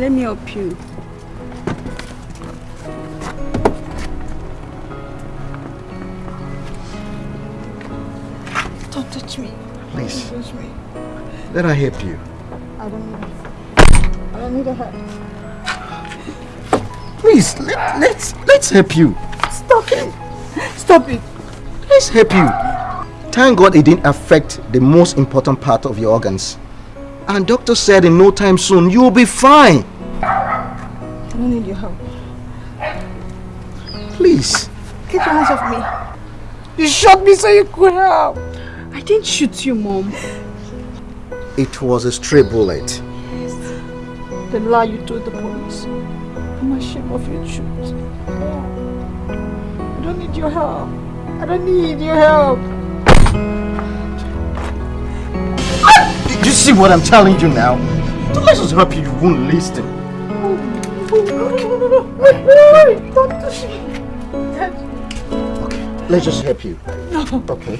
me, let me help you. Don't touch me. Please, Don't touch me. let her help you. I don't need it. I don't need a help. Please, let, let's let's help you. Stop it. Stop it. Let's help you. Thank God it didn't affect the most important part of your organs. And doctor said in no time soon you will be fine. Please. Get your hands off me. You shot me so you could help. I didn't shoot you, Mom. It was a stray bullet. The lie you told the police. I'm ashamed of your truth. I don't need your help. I don't need your help. Did you see what I'm telling you now? Don't let us help you, you won't listen. Wait, wait, don't touch me. Let's just help you. No. Okay.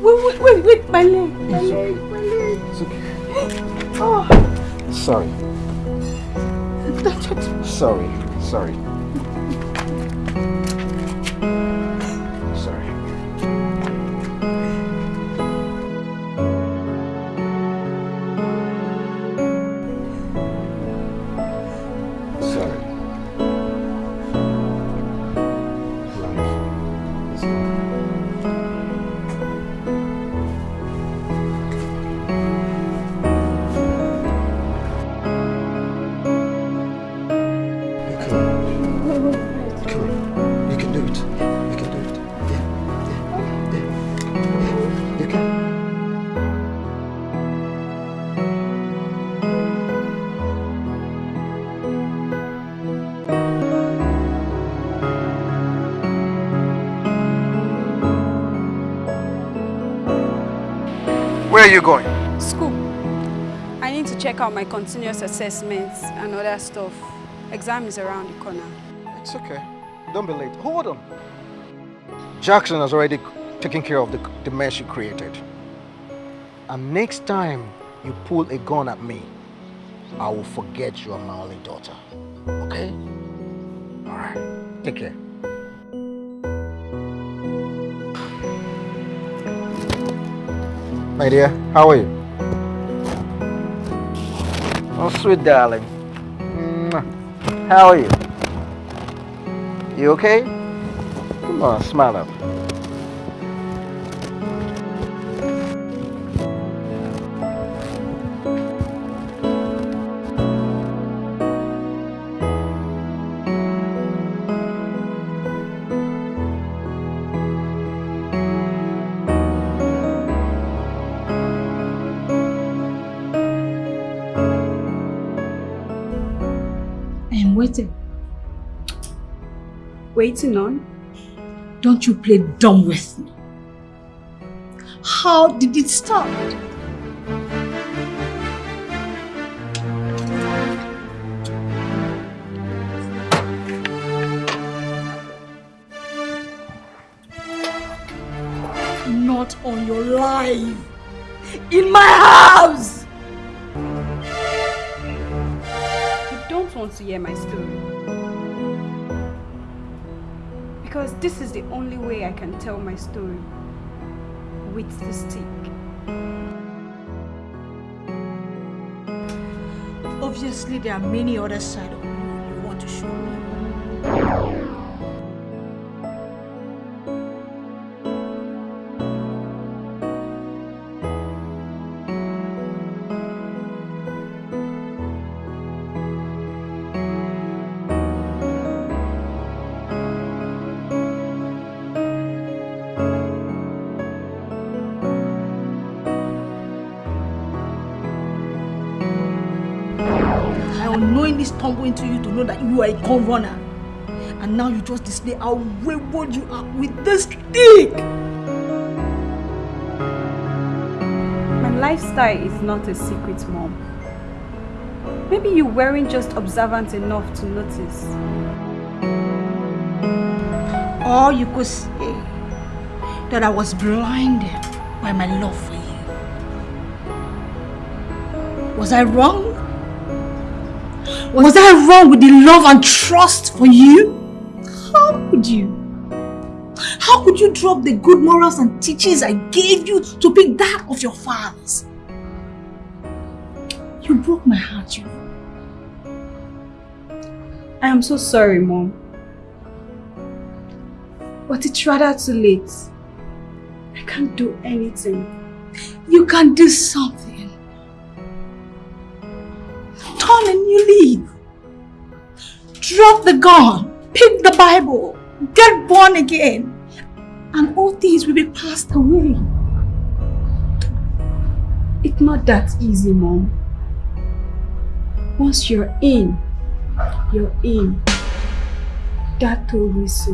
Wait, wait, wait, wait, my leg. My leg, my leg. It's okay. Oh. Sorry. Sorry. Sorry. You going? School. I need to check out my continuous assessments and other stuff. Exam is around the corner. It's okay. Don't be late. Hold on. Jackson has already taken care of the, the mess you created. And next time you pull a gun at me, I will forget you are my only daughter. Okay? Alright. Take care. My dear, how are you? Oh, sweet darling. How are you? You okay? Come on, smile up. Waiting on? Don't you play dumb with me. How did it start? Not on your life. In my house! You don't want to hear my story. Because this is the only way I can tell my story. With the stick. Obviously, there are many other sides of you you want to show me. Stumble into you to know that you are a gun runner. And now you just display how wayward you are with this stick. My lifestyle is not a secret, Mom. Maybe you weren't just observant enough to notice. Or you could say that I was blinded by my love for you. Was I wrong? Was I wrong with the love and trust for you? How could you? How could you drop the good morals and teachings I gave you to pick that of your fathers? You broke my heart, you. I am so sorry, Mom. But it's rather too late. I can't do anything. You can do something. Drop the gun. Pick the Bible. Get born again. And all things will be passed away. It's not that easy, Mom. Once you're in, you're in. Dad told me so.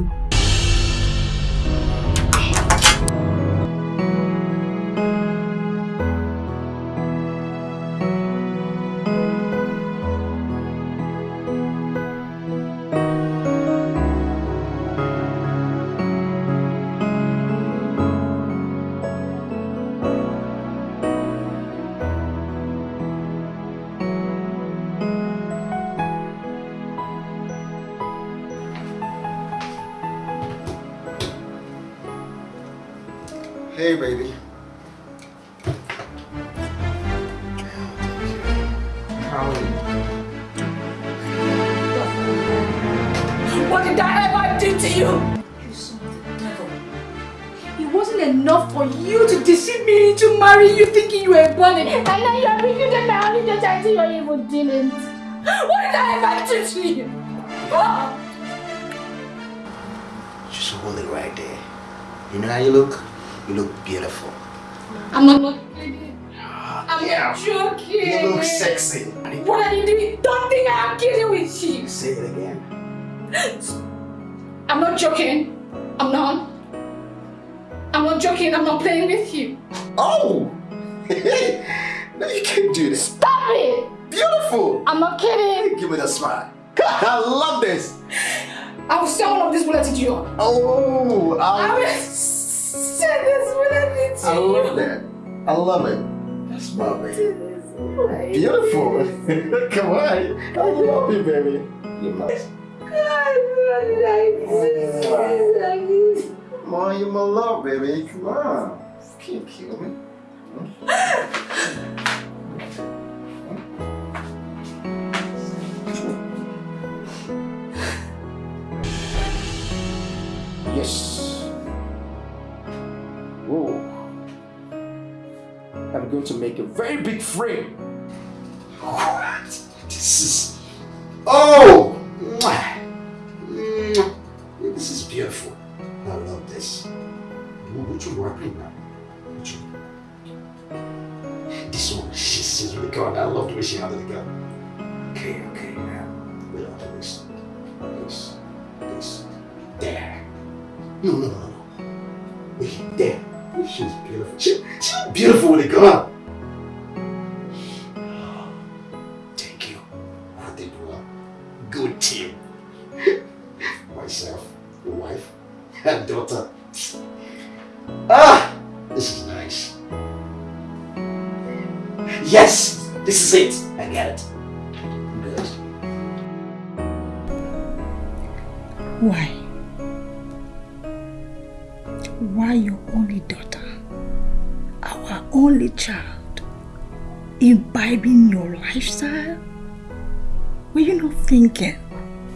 No, you can't do this. Stop it! Beautiful! I'm not kidding. Give me that smile. I love this. I will sell all of this bullet to you. Oh, I I, will send this bullet to I you. love that. I love it. That's my baby. Beautiful. Come on. I love you, baby. You're my, come on, you're my love, baby. Come on. You Can't kill me. Yes. Whoa. I'm going to make a very big frame. What? This is. Oh! This is beautiful. I love this. Which one working now? One. She's, she's really. I love way she handled the gun. Okay, okay, now. Wait on this. This. This. There. No, no, no, no. Wait, there. She's beautiful. She, she's beautiful with a gun. Imbibing your lifestyle? Were you not thinking?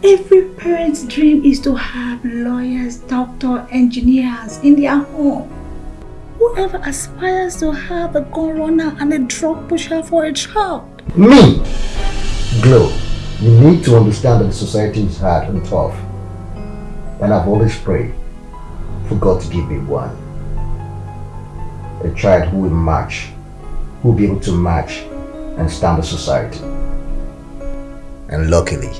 Every parent's dream is to have lawyers, doctors, engineers in their home. Whoever aspires to have a gun runner and a drug pusher for a child. Me, Glow, you need to understand that society is hard and tough. And I've always prayed for God to give me one. A child who will match, who will be able to match and stand the society. And luckily,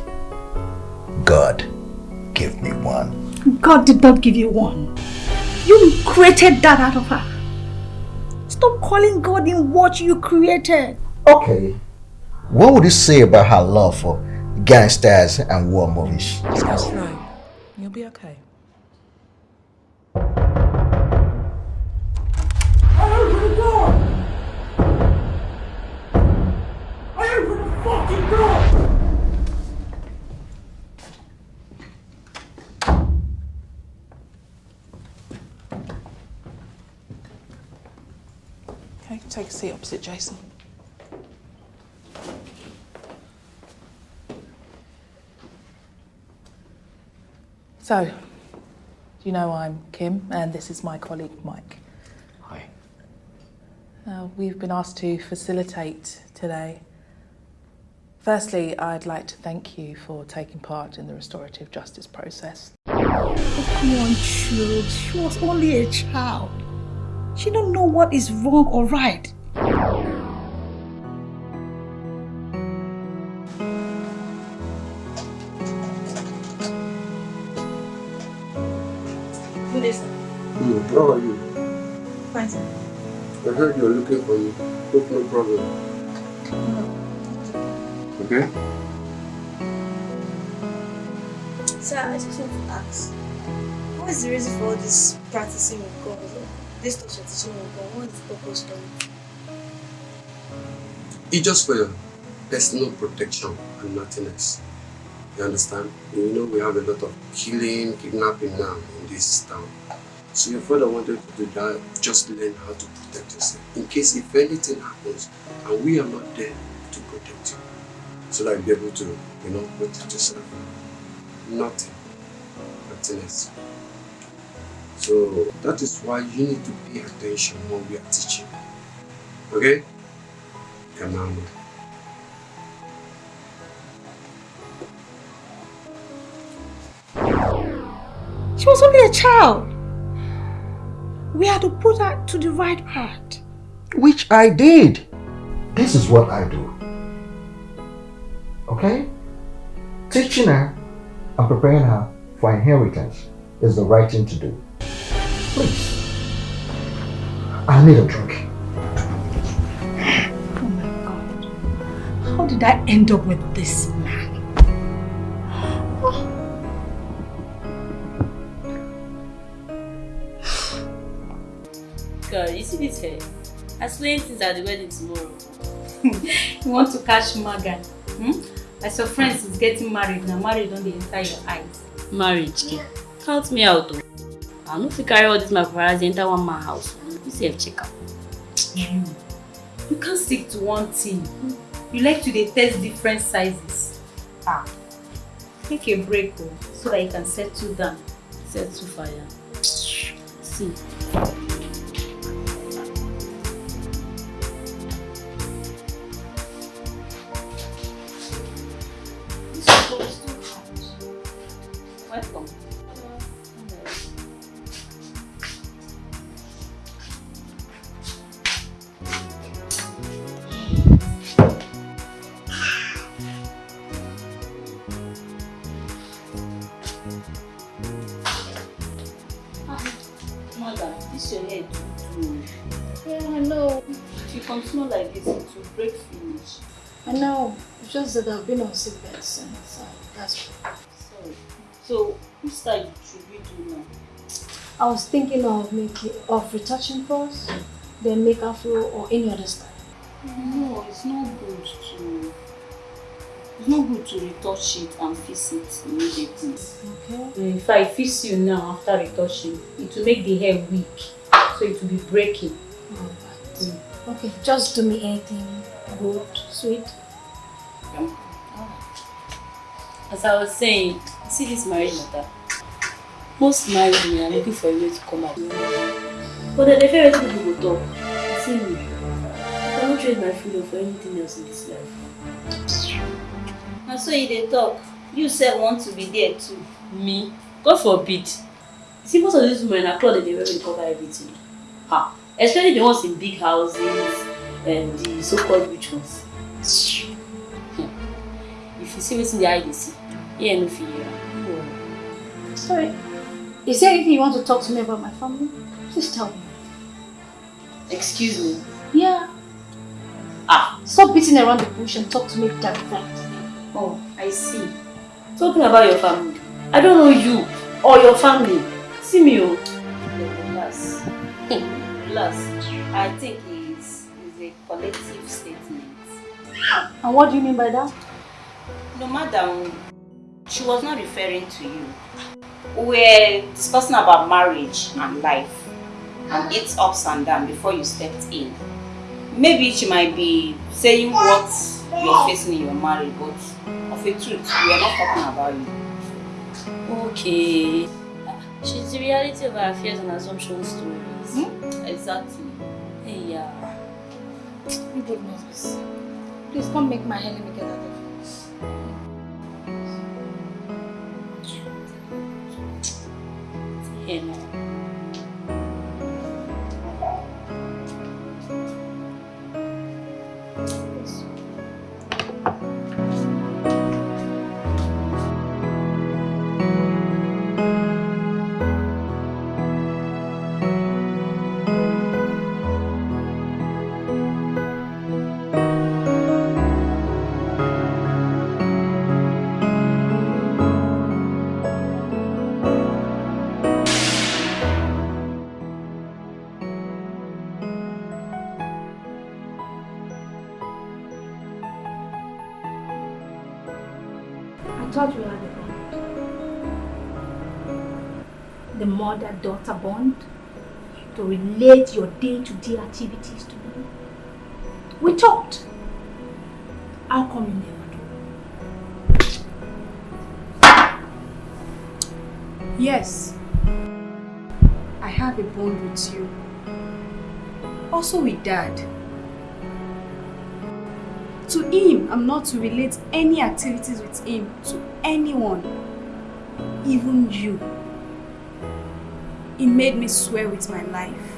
God gave me one. God did not give you one. You created that out of her. Stop calling God in what you created. Okay. What would you say about her love for gangsters and war movies? That's right. You'll be okay. Seat opposite Jason. So, you know I'm Kim, and this is my colleague Mike. Hi. Uh, we've been asked to facilitate today. Firstly, I'd like to thank you for taking part in the restorative justice process. Oh, come on, child. She was only a child. She don't know what is wrong or right. How are you? Fine, sir. I heard you're looking for me. Hope no problem. Okay? Sir, I just want to ask, what is the reason for all this practicing with God? This teaching with God, what is the purpose of it? It's just for your personal protection and nothing else. You understand? You know we have a lot of killing, kidnapping now in this town. So your father wanted to do that, just learn how to protect yourself. In case if anything happens and we are not there to protect you. So that you'll be able to, you know, protect yourself. Nothing. Nothing else. So that is why you need to pay attention when we are teaching. Okay? On. She was only a child. We had to put her to the right path. Which I did. This is what I do. Okay? Teaching her and preparing her for inheritance is the right thing to do. Please. I need a drink. Oh my God. How did I end up with this God, you see this hair? I swear things at the wedding tomorrow. you want to catch Magan? Hmm? As your friends is getting married, now married on the enter your eyes. Marriage, kid. Count me out. Oh. I no fit carry all this my paparazzi enter one man house. You see check out. You. You can't stick to one thing. You like to test different sizes. Ah. Take a break oh, so that you can settle down. Settle fire. See. So, which should we do now? I was thinking of making of retouching first, then make afro or any other style. No, it's not good to. It's not good to retouch it and fix it immediately. Okay. Mm, if I fix you now after retouching, it will make the hair weak, so it will be breaking. Alright. Okay, just do me anything good, sweet. As I was saying, see this marriage matter. Most married women are looking for a way to come out. But then they feel people go talk. See me. I cannot trade my freedom for anything else in this life. And so you dey talk. You sef want to be there too. Me? God forbid. See most of these women na cloth dem dey wear dey cover everything. Ha! Especially the ones in big houses and the so-called rich ones. Hmm. If you see wetin the eye dey see, ear no fit hear am. No worry. Sorry. Is there anything you want to talk to me about my family? Please tell me. Excuse me. Yeah. Ah, Stop beating around the bush and talk to me directly. oh, I see. Talking about your family. I don't know you or your family. See me, oh. Relax. Relax. I think it's, it's a collective statement. And what do you mean by that? No, madam, she was not referring to you. We're discussing about marriage and life and its ups and downs before you stepped in. maybe she might be saying what you're facing in your marriage, but of a truth, we are not talking about you. Okay. She's the reality of our fears and assumptions stories. Hmm? Exactly. Hey, yeah. You good Moses. Please come make my hair. Let me get out of. Here now. The mother-daughter bond to relate your day-to-day activities to me. We talked. How come you never do? Yes. I have a bond with you. Also with dad. To him, I'm not to relate any activities with him to anyone, even you. He made me swear with my life.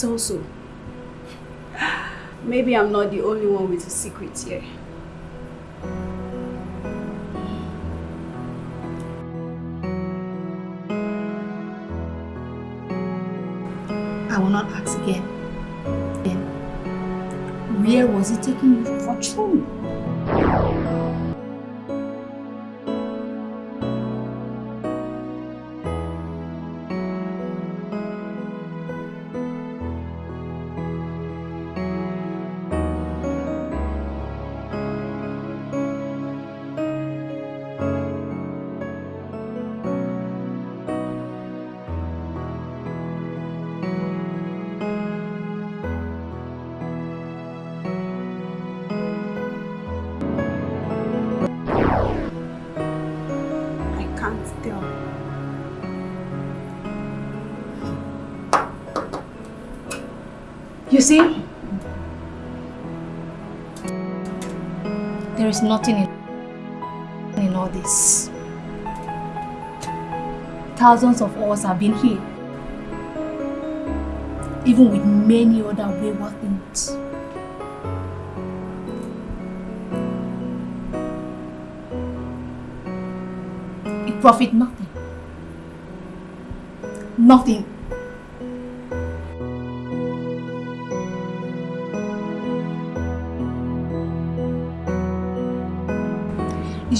This also? Maybe I'm not the only one with a secret here. I will not ask again. Then, where was he taking you for training? There is nothing in, in all this. Thousands of us have been here. Even with many other wayward things. It profit nothing. Nothing.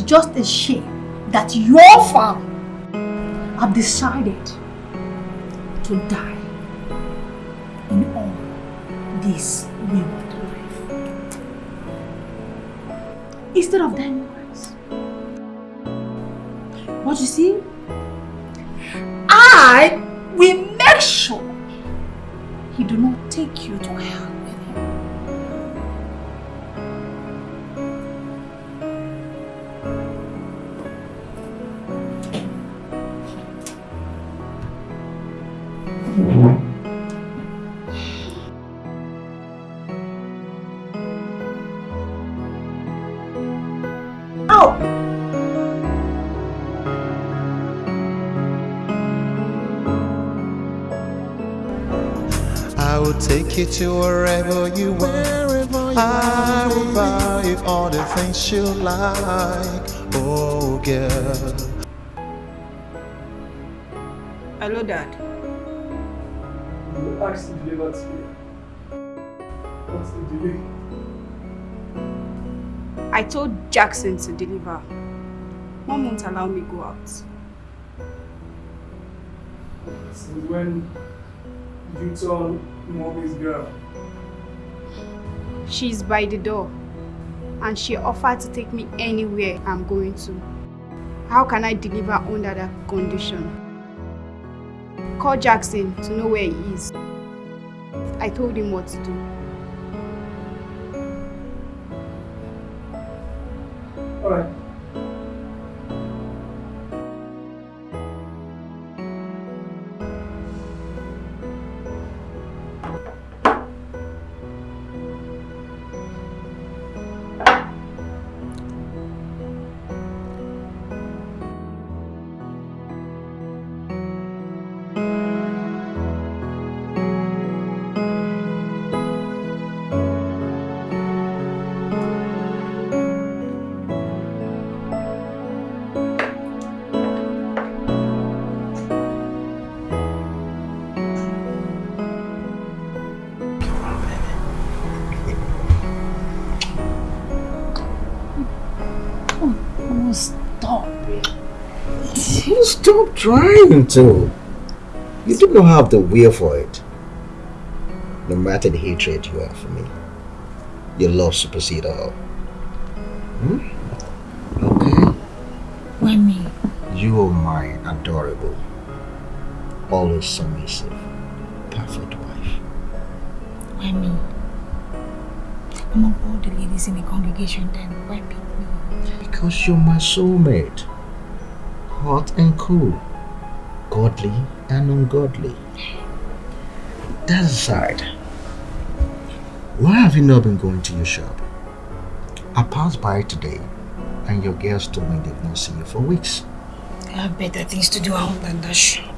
It's just a shame that your farm have decided to die in all this wayward life. Instead of dying wise. But you see, you to wherever you want. I will buy you all the things you like. Oh, girl. Hello, Dad. You asked to deliver today. What's the delay? I told Jackson to deliver. Mom won't allow me go out. Since when you turn mommy's girl? She's by the door and she offered to take me anywhere I'm going to. How can I deliver under that condition? Call Jackson to know where he is. I told him what to do. Alright. Stop trying to. You do not have the will for it. No matter the hatred you have for me, your love supersedes all. Hmm? Okay? Wemi, You are my adorable, always submissive, perfect wife. Wemi. Among all the ladies in the congregation, then why pick me? Because you're my soulmate. Hot and cool. Godly and ungodly. That aside, why have you not been going to your shop? I passed by today and your girls told me they've not seen you for weeks. I have better things to do at home than that shop.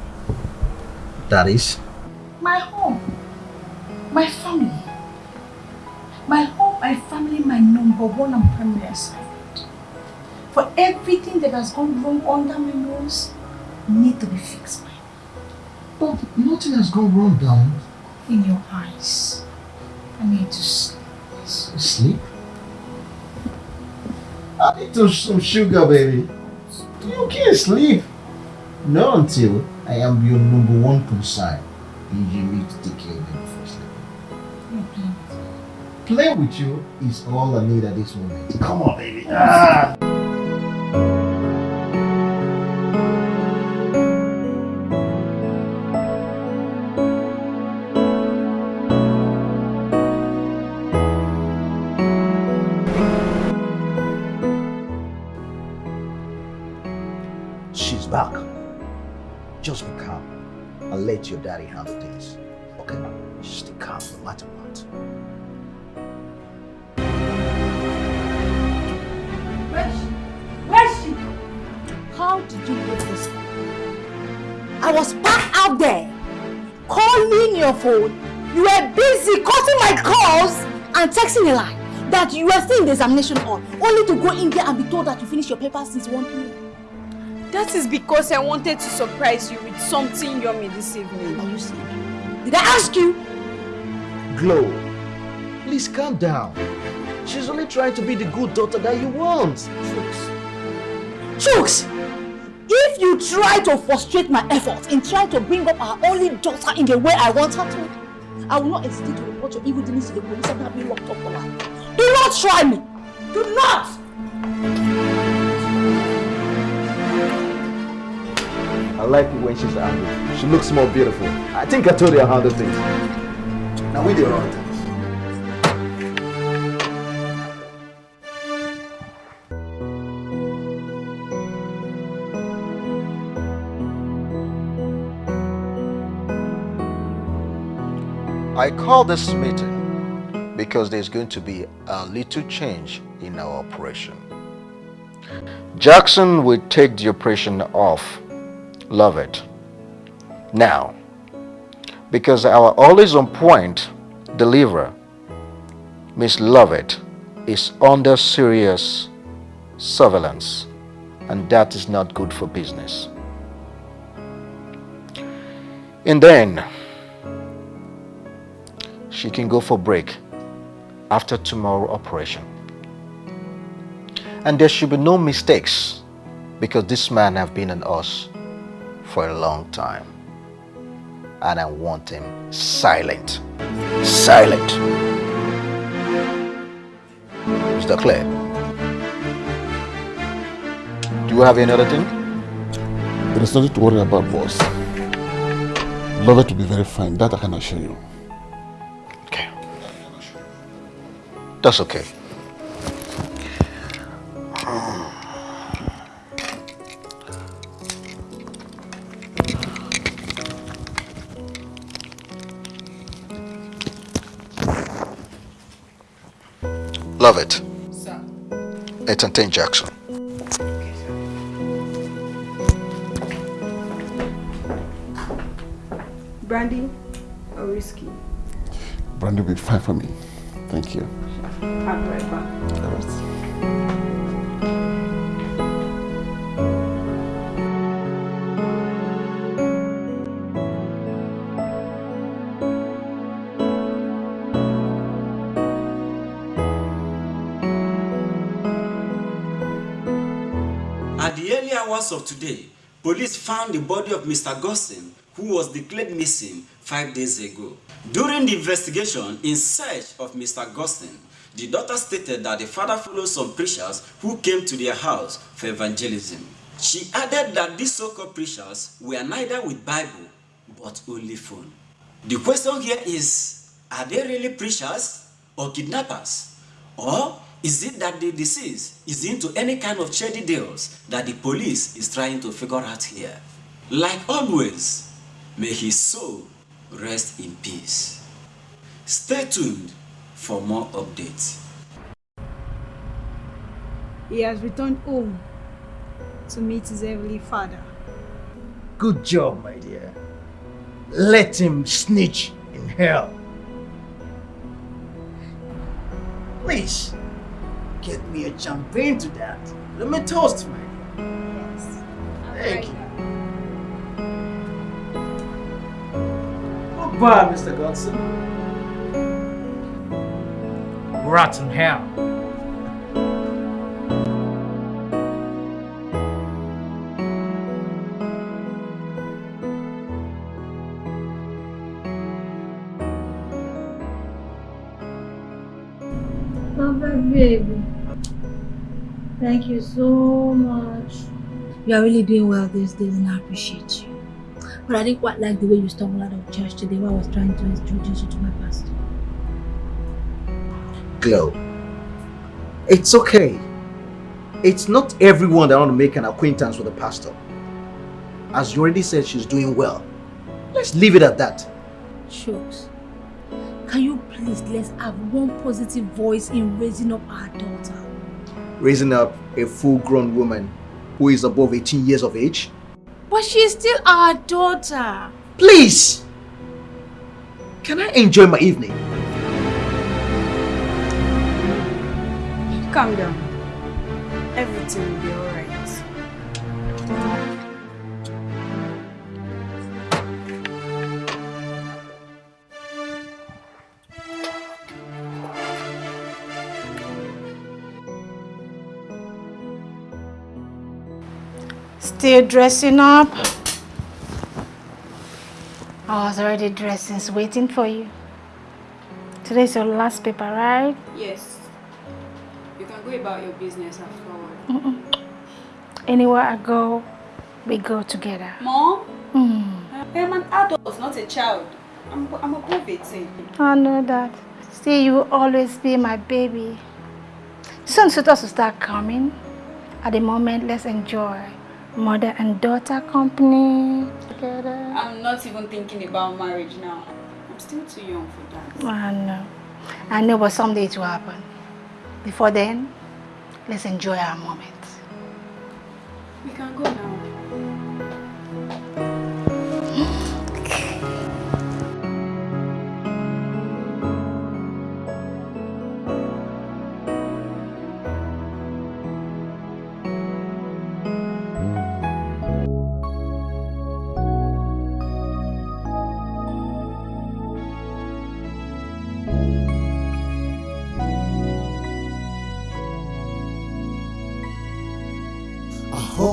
That is, My home. My family. My home, my family, my number one and primary assignment. Everything that has gone wrong under my nose, need to be fixed. by me. but nothing has gone wrong, darling. In your eyes. I need to sleep. Sleep? I need to some sugar, baby. You can't sleep. Not until I am your number one concern. And you need to take care of me first. sleeping. Play with you is all I need at this moment. Come on, baby. Ah. Daddy handle things. Okay? Just stay calm no matter what. Where's she? Where's she? How did you get this? I was back out there calling your phone. You were busy cutting my calls and texting a lie that you were still in the examination hall, only to go in there and be told that you finished your papers since 1 p.m. That is because I wanted to surprise you with something yummy this evening. Are you sick? Did I ask you? Glow, please calm down. She's only trying to be the good daughter that you want. Chooks! Chooks! If you try to frustrate my efforts in trying to bring up our only daughter in the way I want her to, I will not hesitate to report your evil dealings to the police and have you locked up for life. Do not try me! Do not! Like it when she's angry. She looks more beautiful. I think I told you how to things. Now we do things. I call this meeting because there's going to be a little change in our operation. Jackson will take the operation off. Love it. Now, Because our always on point deliverer, Miss Lovett, is under serious surveillance and that is not good for business. And then she can go for break after tomorrow operation. And there should be no mistakes because this man have been on us for a long time. And I want him silent. Silent. Mr. clear? Do you have any other thing? There is nothing to worry about, boss. Love it to be very fine. That I can assure you. Okay. That's okay. Love it. Sir. Entertain Jackson. Brandy or whiskey? Brandy will be fine for me. Thank you. I'll be right hours of today, police found the body of Mr. Gossin, who was declared missing five days ago. During the investigation in search of Mr. Gossin, the daughter stated that the father followed some preachers who came to their house for evangelism. She added that these so-called preachers were neither with Bible, but only phone. The question here is, are they really preachers or kidnappers? Or is it that the deceased is into any kind of shady deals that the police is trying to figure out here? Like always, may his soul rest in peace. Stay tuned for more updates. He has returned home to meet his heavenly father. Good job, my dear. Let him snitch in hell. Please, get me a champagne to that. Let me toast, my dear. Yes. Thank you. Goodbye, Mr. Godson. Rotten hell. My baby. Thank you so much. You are really doing well these days and I appreciate you. But I didn't quite like the way you stumbled out of church today while I was trying to introduce you to my pastor. Glow. It's okay. It's not everyone that want to make an acquaintance with a pastor. As you already said, she's doing well. Let's leave it at that. Shooks, can you please let's have one positive voice in raising up our daughter? Raising up a full-grown woman who is above 18 years of age. But she is still our daughter. Please! Can I enjoy my evening? Calm down. Everything will be alright. Still dressing up? I was already dressing, waiting for you. Today's your last paper, right? Yes. You can go about your business afterward. Mm-mm. Anywhere I go, we go together. Mom? Mm. I am an adult, not a child. I'm, I'm above 18. I know that. Still, you will always be my baby. Soon suitors will start coming. At the moment, let's enjoy mother and daughter company together. I'm not even thinking about marriage now. I'm still too young for that. I know. I know, but someday it will happen. Before then, let's enjoy our moment. We can go now.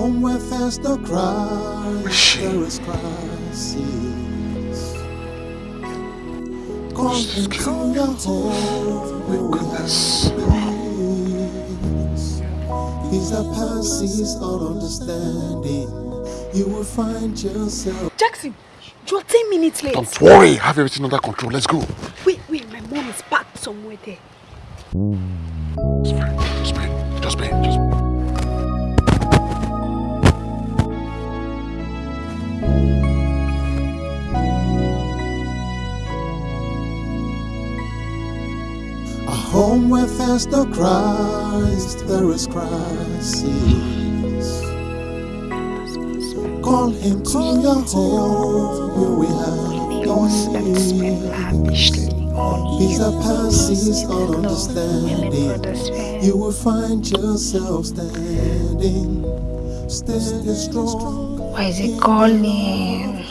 Home where there's no Christ, there is crisis. Call him to your home where we have peace. Peace that passes all understanding. You will find yourself. Jackson, you're 10 minutes late. Don't worry, have everything under control. Let's go. Wait, wait, my mom is packed somewhere there. Just wait, just wait, just A home where there's no Christ, there is crisis. Call him to your home, where we have peace. Peace that passes all understanding. You will find yourself standing, standing strong. Why is he calling?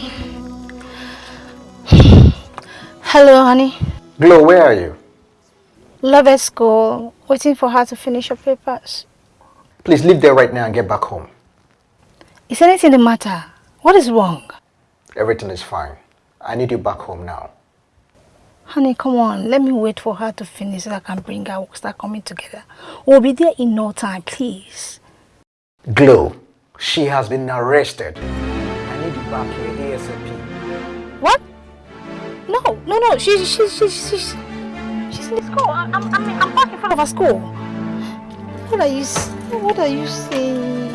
Hello, honey. Glow, where are you? Love at school, waiting for her to finish her papers. Please leave there right now and get back home. Is anything the matter? What is wrong? Everything is fine. I need you back home now. Honey, come on. Let me wait for her to finish so I can bring her. We'll start coming together. We'll be there in no time, please. Glow, she has been arrested. I need you back here ASAP. What? No, no, no. She's, she's, she's, she's, she's in the school. I'm, I'm, I'm, I'm back in front of her school. What are you, what are you saying?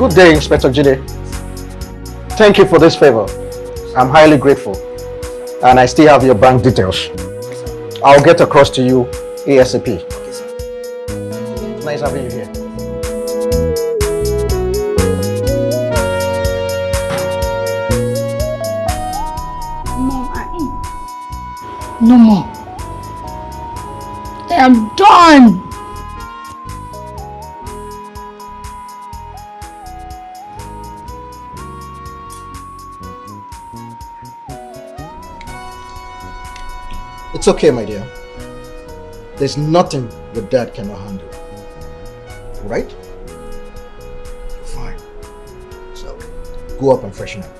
Good day, Inspector Jide. Thank you for this favor. I'm highly grateful. And I still have your bank details. I'll get across to you ASAP. Nice having you here. Mom, I No more. I am done. Okay, my dear. There's nothing your dad cannot handle. Right? You're fine. So, go up and freshen up.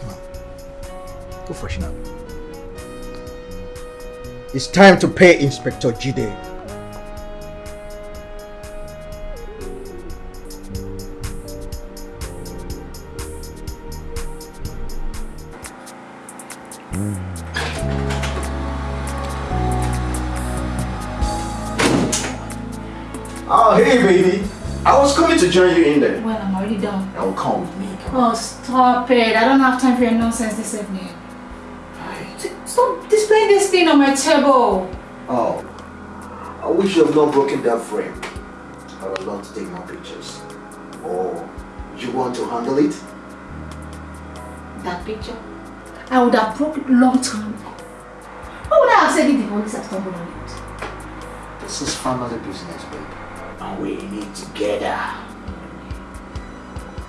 Come on. Go freshen up. It's time to pay Inspector Jide. In there. Well, I'm already done. Oh, come with me. Oh, stop it. I don't have time for your nonsense this evening. Stop displaying this thing on my table. Oh, I wish you have not broken that frame. I would love to take more pictures. Or you want to handle it? That picture, I would have broke it long time ago. Why would I have said it if the police had stumbled on it? This is family business, babe. And we need together.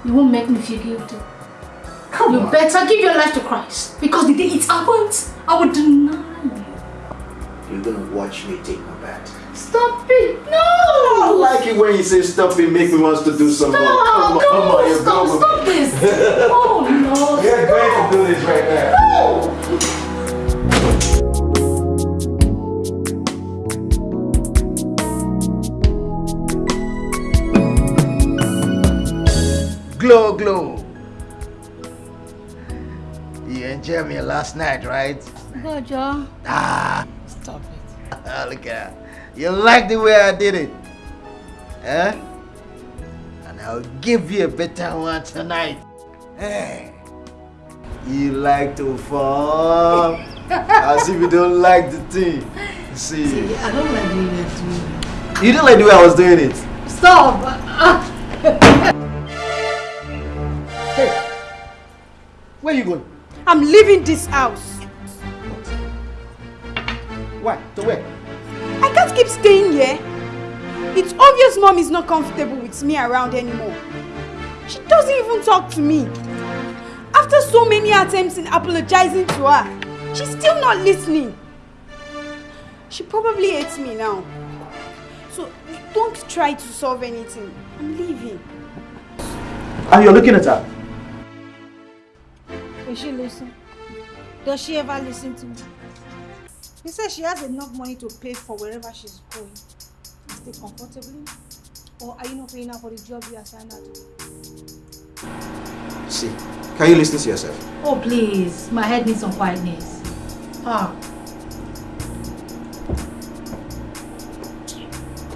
You won't make me feel guilty. Come you on. better give your life to Christ. Because the day it happens, I will deny you. You you're gonna watch me take my bath. Stop it! No! I like it when you say stop it, make me want to do something. more. Come on, come on, you Stop, stop this! Oh no! We're going to do this right now. Glow, glow. You enjoyed me last night, right? Go, Joe. Ah, Stop it. look at that. You like the way I did it? Eh? And I'll give you a better one tonight. Hey. You like to fall? As if you don't like the thing. See, See, I don't like the way you're doing it. you didn't like the way I was doing it. Stop! Where you going? I'm leaving this house. Why? To where? I can't keep staying here. It's obvious mom is not comfortable with me around anymore. She doesn't even talk to me. After so many attempts in apologizing to her, she's still not listening. She probably hates me now. So don't try to solve anything. I'm leaving. And you're looking at her. Will she listen? Does she ever listen to me? He says she has enough money to pay for wherever she's going. Stay comfortably? Or are you not paying her for the job you assigned her to? See, can you listen to yourself? Oh, please. My head needs some quietness. Ah.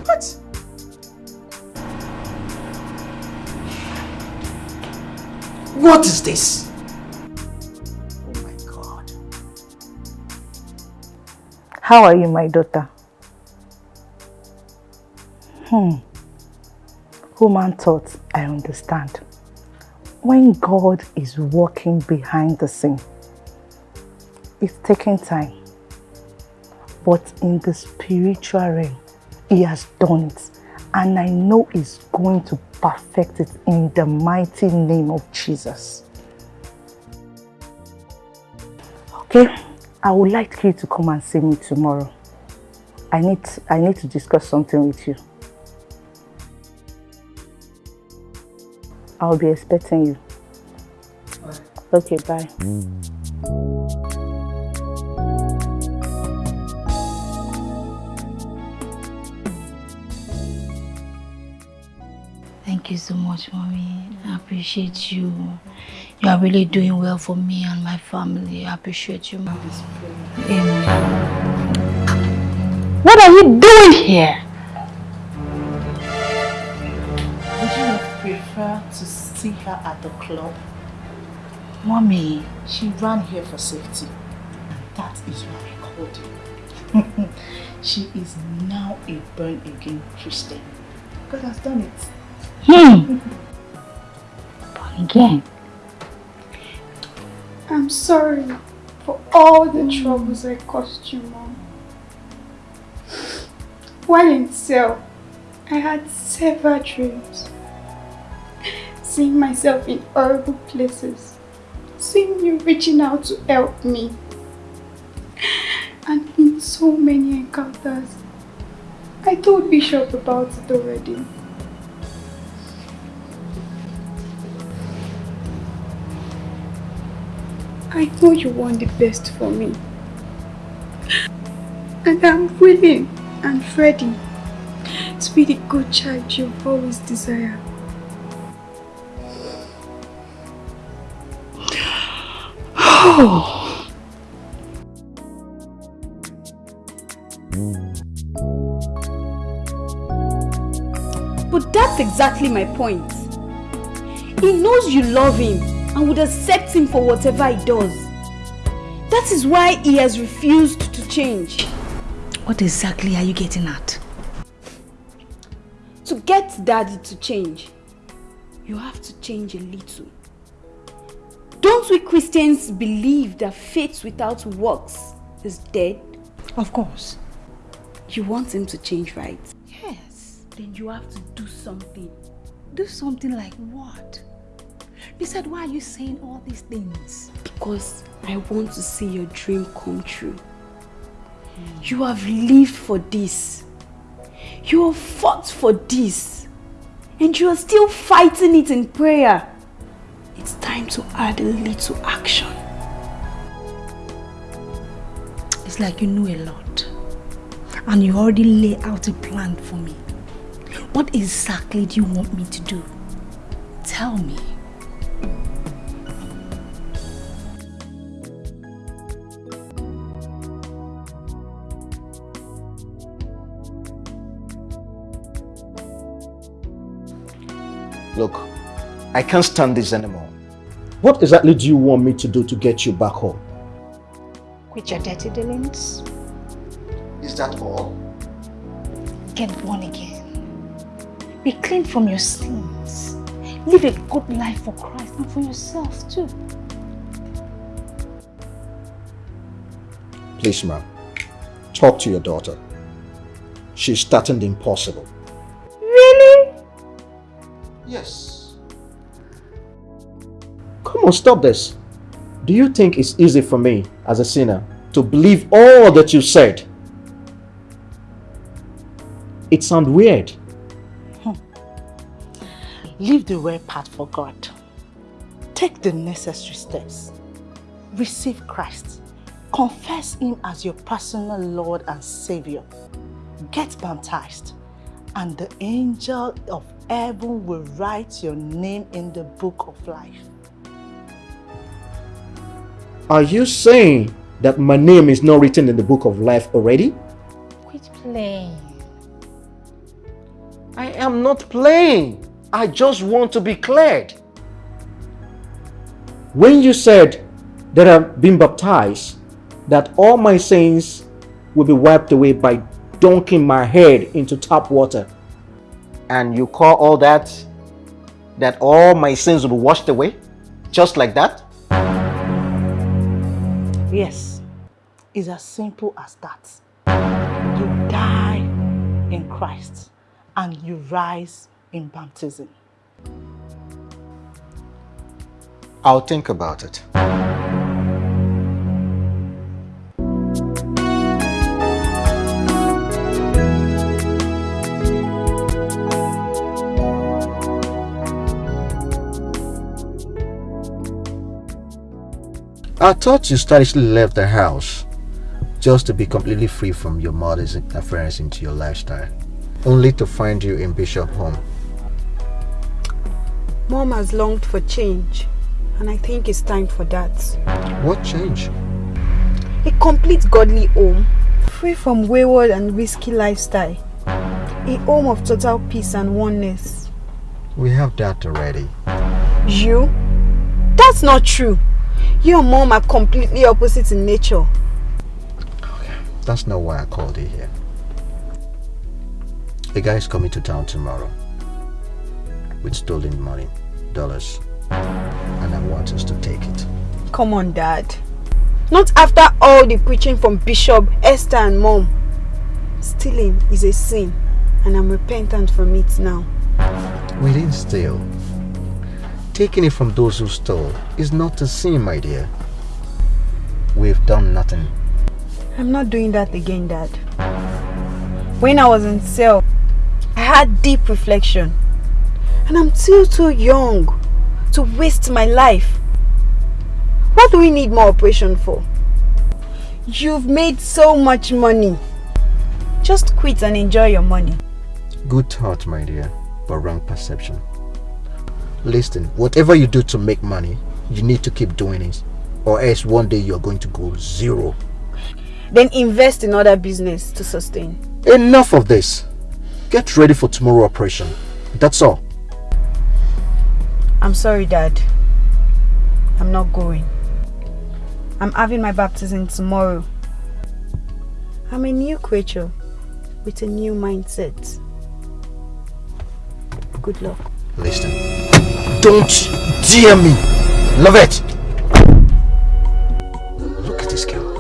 What? What is this? How are you, my daughter? Hmm. Human thought, I understand. When God is working behind the scene, it's taking time. But in the spiritual realm, He has done it. And I know He's going to perfect it in the mighty name of Jesus. Okay? I would like you to come and see me tomorrow. I need I need to discuss something with you. I'll be expecting you. Okay, bye. Thank you so much, mommy. I appreciate you. You are really doing well for me and my family. I appreciate you, mommy. Amen. What are you doing here? Would you prefer to see her at the club? Mommy. She ran here for safety. That is why I called you. she is now a born-again Christian. God has done it. Hmm. Born again. I'm sorry for all the mm. troubles I caused you, Mom. While in cell, I had several dreams. Seeing myself in horrible places. Seeing you reaching out to help me. And in so many encounters. I told Bishop about it already. I know you want the best for me. And I'm willing and ready to be the good child you've always desired. Oh. But that's exactly my point. He knows you love him and would accept him for whatever he does. That is why he has refused to change. What exactly are you getting at? To get daddy to change, you have to change a little. Don't we Christians believe that faith without works is dead? Of course. You want him to change, right? Yes. Then you have to do something. Do something like what? Besides, why are you saying all these things? Because I want to see your dream come true. Hmm. You have lived for this. You have fought for this. And you are still fighting it in prayer. It's time to add a little action. It's like you know a lot. And you already lay out a plan for me. What exactly do you want me to do? Tell me. Look, I can't stand this anymore. What exactly do you want me to do to get you back home? Quit your dirty dealings. Is that all? Get born again. Be clean from your sins. Live a good life for Christ and for yourself too. Please, ma'am, talk to your daughter. She's starting the impossible. Yes. Come on, stop this. Do you think it's easy for me, as a sinner, to believe all that you said? It sounds weird. Hmm. Leave the weird part for God. Take the necessary steps. Receive Christ. Confess Him as your personal Lord and Savior. Get baptized. And the angel of heaven will write your name in the book of life. Are you saying that my name is not written in the book of life already? Quit playing. I am not playing. I just want to be cleared. When you said that I've been baptized, that all my sins will be wiped away by dunking my head into tap water, and you call all that, that all my sins will be washed away? Just like that? Yes, it's as simple as that. You die in Christ and you rise in baptism. I'll think about it. I thought you stylishly left the house just to be completely free from your mother's interference into your lifestyle, only to find you in Bishop home. Mom has longed for change, and I think it's time for that. What change? A complete godly home, free from wayward and risky lifestyle. A home of total peace and oneness. We have that already. You? That's not true. You and mom are completely opposite in nature. That's not why I called you here. A guy is coming to town tomorrow with stolen money, dollars, and I want us to take it. Come on, Dad. Not after all the preaching from Bishop, Esther and Mom. Stealing is a sin, and I'm repentant from it now. We didn't steal. Taking it from those who stole is not a sin, my dear. We've done nothing. I'm not doing that again, Dad. When I was in cell, I had deep reflection. And I'm still too young to waste my life. What do we need more operation for? You've made so much money. Just quit and enjoy your money. Good thought, my dear, but wrong perception. Listen, whatever you do to make money, you need to keep doing it. Or else one day you're going to go zero. Then invest in other business to sustain. Enough of this. Get ready for tomorrow operation. That's all. I'm sorry, Dad. I'm not going. I'm having my baptism tomorrow. I'm a new creature with a new mindset. Good luck. Listen. Don't dare me. Love it. Look at this girl.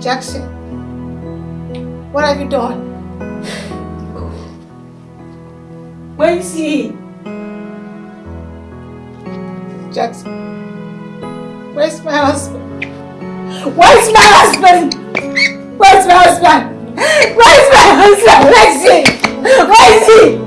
Jackson, what have you done? Where is he? Jackson, where's my husband? Where's my husband? Where's my husband? Where's my husband? Where is he? Where is he?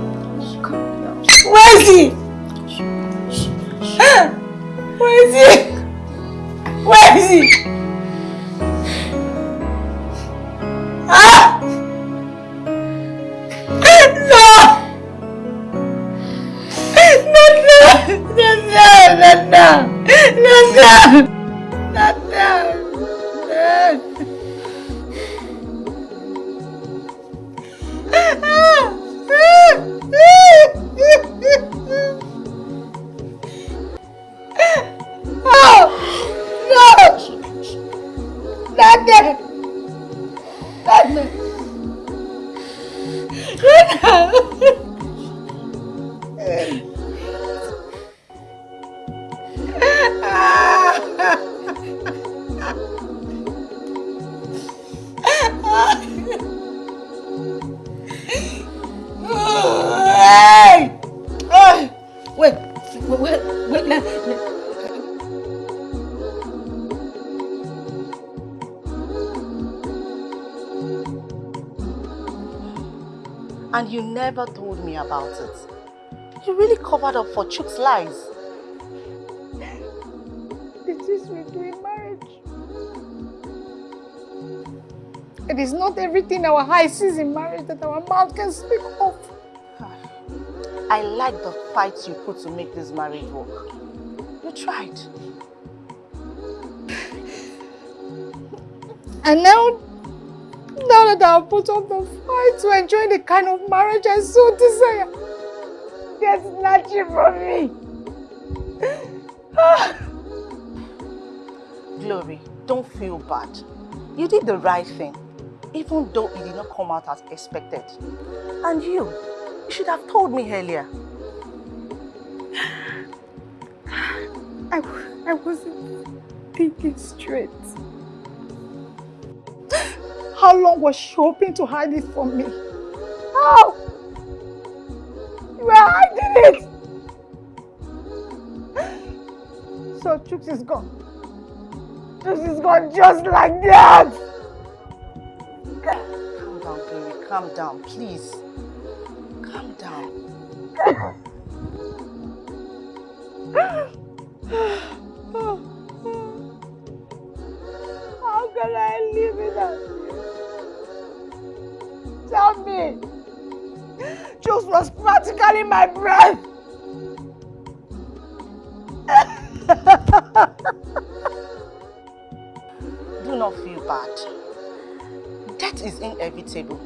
And you never told me about it. You really covered up for Chuks' lies. This is we do in marriage. It is not everything our eyes sees in marriage that our mouth can speak of. I like the fight you put to make this marriage work. You tried. And now, now that I've put up the fight to enjoy the kind of marriage I so desire, they're snatching from me. Glory, don't feel bad. You did the right thing, even though it did not come out as expected. And you, you should have told me earlier. I, I wasn't thinking straight. How long was she hoping to hide it from me? How? You were hiding it! So Chuks is gone. Chuks is gone just like that! Calm down, Glory, calm down, please. Practically my breath. Do not feel bad. Death is inevitable.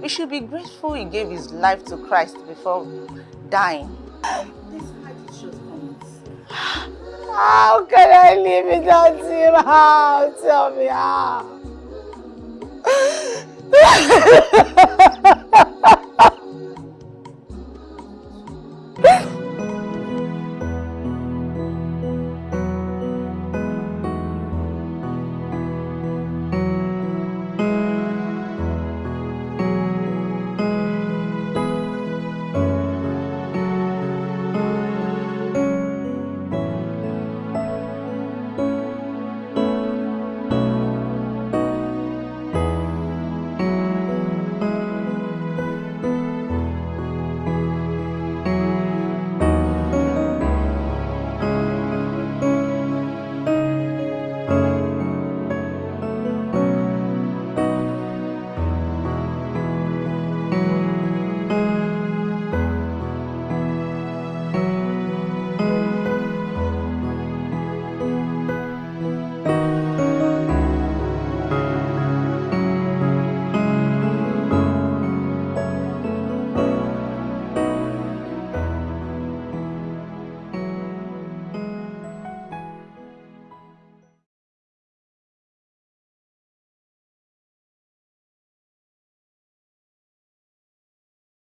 We should be grateful he gave his life to Christ before dying. How can I live without him? How? Tell me how.